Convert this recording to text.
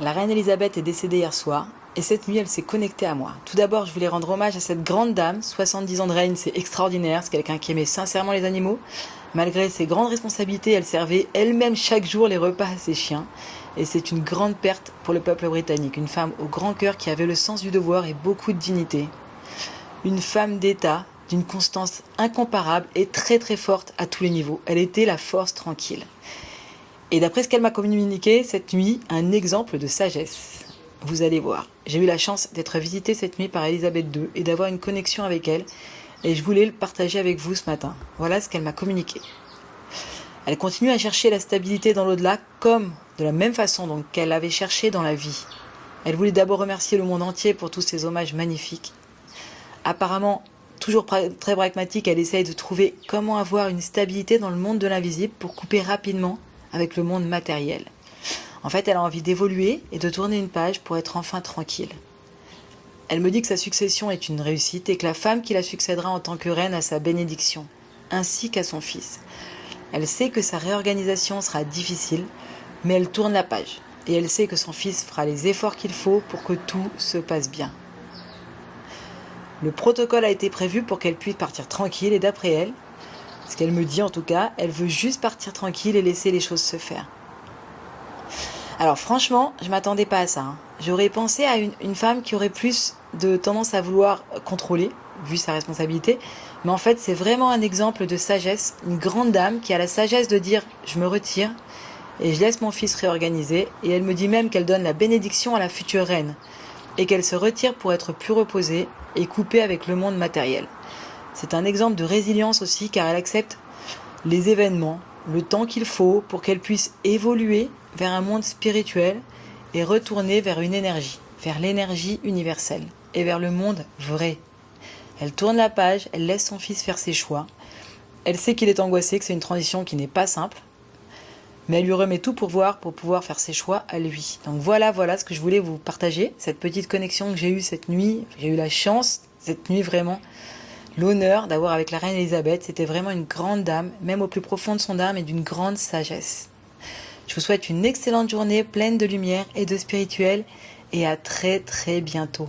La reine Elisabeth est décédée hier soir, et cette nuit, elle s'est connectée à moi. Tout d'abord, je voulais rendre hommage à cette grande dame. 70 ans de règne, c'est extraordinaire. C'est quelqu'un qui aimait sincèrement les animaux. Malgré ses grandes responsabilités, elle servait elle-même chaque jour les repas à ses chiens. Et c'est une grande perte pour le peuple britannique. Une femme au grand cœur qui avait le sens du devoir et beaucoup de dignité. Une femme d'État d'une constance incomparable et très très forte à tous les niveaux. Elle était la force tranquille. Et d'après ce qu'elle m'a communiqué cette nuit, un exemple de sagesse. Vous allez voir. J'ai eu la chance d'être visitée cette nuit par Elisabeth II et d'avoir une connexion avec elle. Et je voulais le partager avec vous ce matin. Voilà ce qu'elle m'a communiqué. Elle continue à chercher la stabilité dans l'au-delà comme de la même façon qu'elle avait cherché dans la vie. Elle voulait d'abord remercier le monde entier pour tous ces hommages magnifiques. Apparemment, toujours très pragmatique, elle essaye de trouver comment avoir une stabilité dans le monde de l'invisible pour couper rapidement avec le monde matériel. En fait, elle a envie d'évoluer et de tourner une page pour être enfin tranquille. Elle me dit que sa succession est une réussite et que la femme qui la succédera en tant que reine a sa bénédiction, ainsi qu'à son fils. Elle sait que sa réorganisation sera difficile, mais elle tourne la page. Et elle sait que son fils fera les efforts qu'il faut pour que tout se passe bien. Le protocole a été prévu pour qu'elle puisse partir tranquille et d'après elle, ce qu'elle me dit en tout cas, elle veut juste partir tranquille et laisser les choses se faire. Alors franchement, je m'attendais pas à ça. Hein. J'aurais pensé à une, femme qui aurait plus de tendance à vouloir contrôler, vu sa responsabilité. Mais en fait, c'est vraiment un exemple de sagesse, une grande dame qui a la sagesse de dire je me retire et je laisse mon fils réorganiser. Et elle me dit même qu'elle donne la bénédiction à la future reine et qu'elle se retire pour être plus reposée et coupée avec le monde matériel. C'est un exemple de résilience aussi car elle accepte les événements, le temps qu'il faut pour qu'elle puisse évoluer vers un monde spirituel et retourner vers une énergie, vers l'énergie universelle et vers le monde vrai. Elle tourne la page, elle laisse son fils faire ses choix. Elle sait qu'il est angoissé, que c'est une transition qui n'est pas simple, mais elle lui remet tout pour voir, pour pouvoir faire ses choix à lui. Donc voilà, voilà ce que je voulais vous partager, cette petite connexion que j'ai eue cette nuit. J'ai eu la chance, cette nuit vraiment, l'honneur d'avoir avec la reine Elisabeth. C'était vraiment une grande dame, même au plus profond de son âme, et d'une grande sagesse. Je vous souhaite une excellente journée pleine de lumière et de spirituel, et à très très bientôt.